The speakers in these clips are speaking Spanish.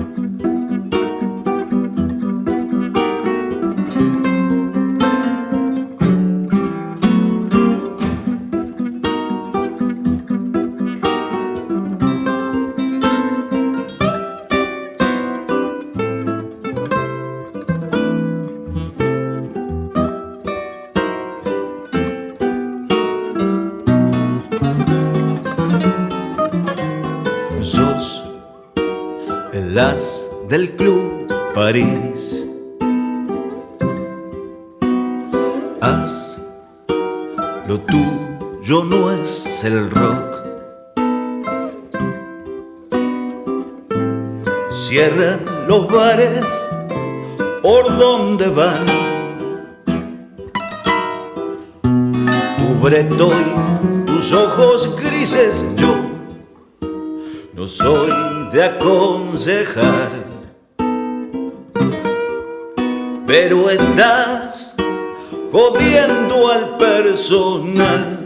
Música del Club París. Haz lo tuyo no es el rock. Cierran los bares por donde van. Tu bretoy, tus ojos grises, yo no soy de aconsejar, pero estás jodiendo al personal.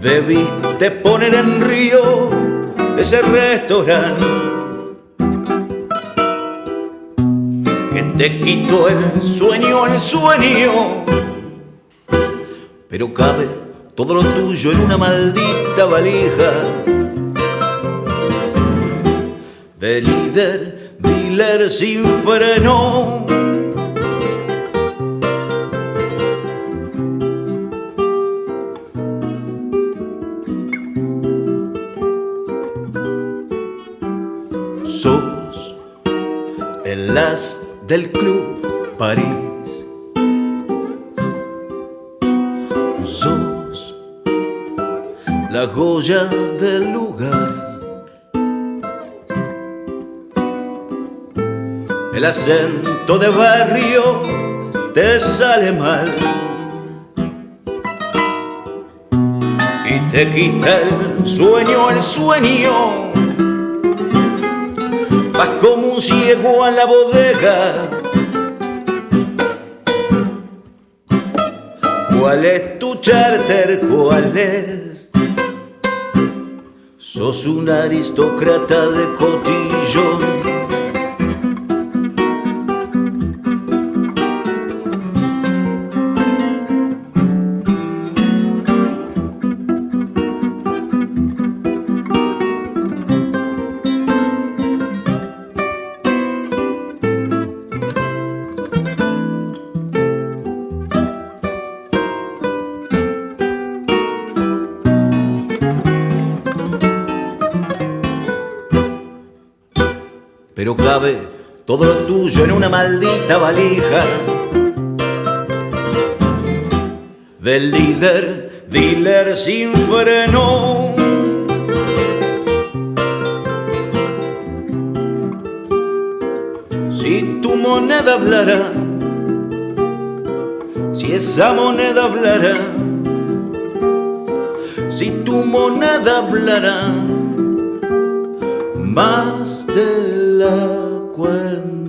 Debiste poner en río ese restaurante que te quitó el sueño, el sueño, pero cabe todo lo tuyo en una maldita valija de líder, dealer sin freno. Sos el as del club París. La joya del lugar. El acento de barrio te sale mal y te quita el sueño, el sueño. Vas como un ciego a la bodega. ¿Cuál es tu charter? ¿Cuál es? Sos un aristócrata de cotillón pero cabe todo lo tuyo en una maldita valija del líder, dealer sin freno. Si tu moneda hablara, si esa moneda hablara, si tu moneda hablara, más de la cuenta.